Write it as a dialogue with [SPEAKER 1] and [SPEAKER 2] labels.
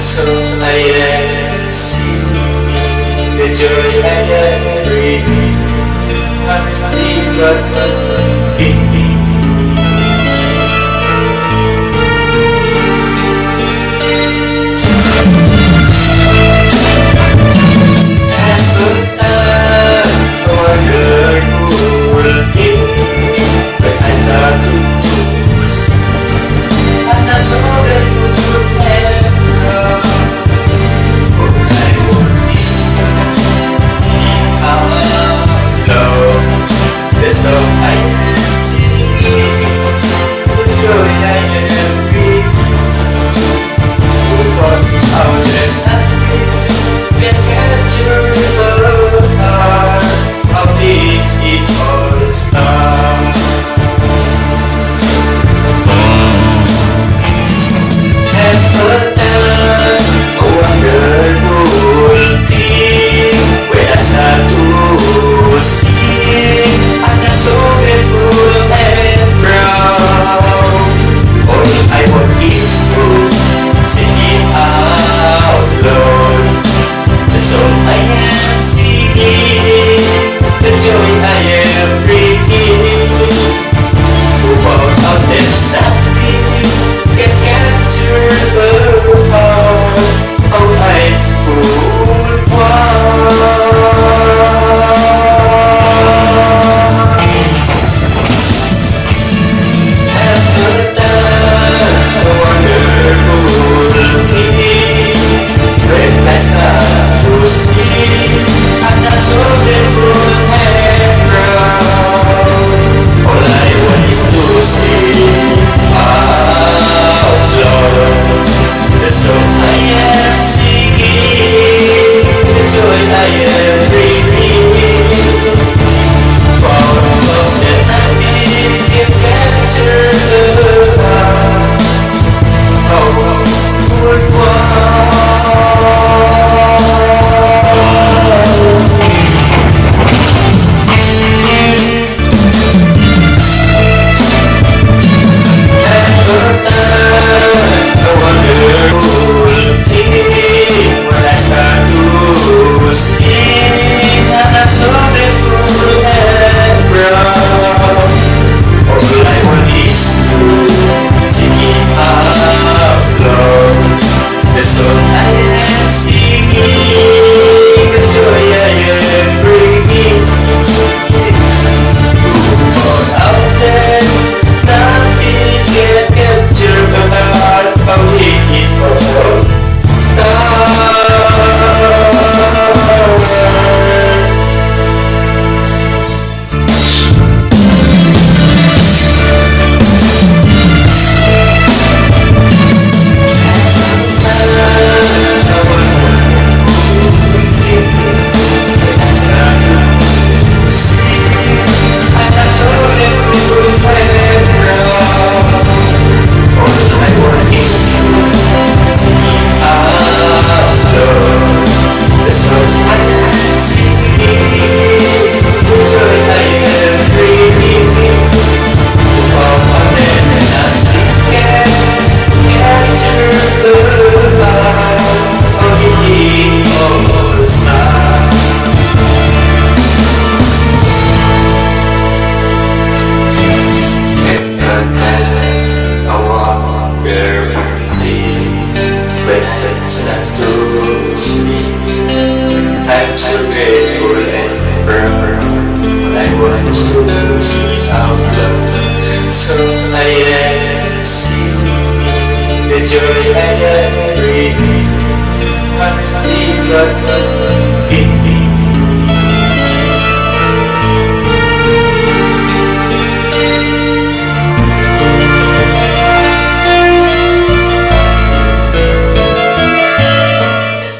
[SPEAKER 1] So I am seeing the joy I can. I'm sleeping but to see out loud. So I am seeing the joy I. I'm sleeping, but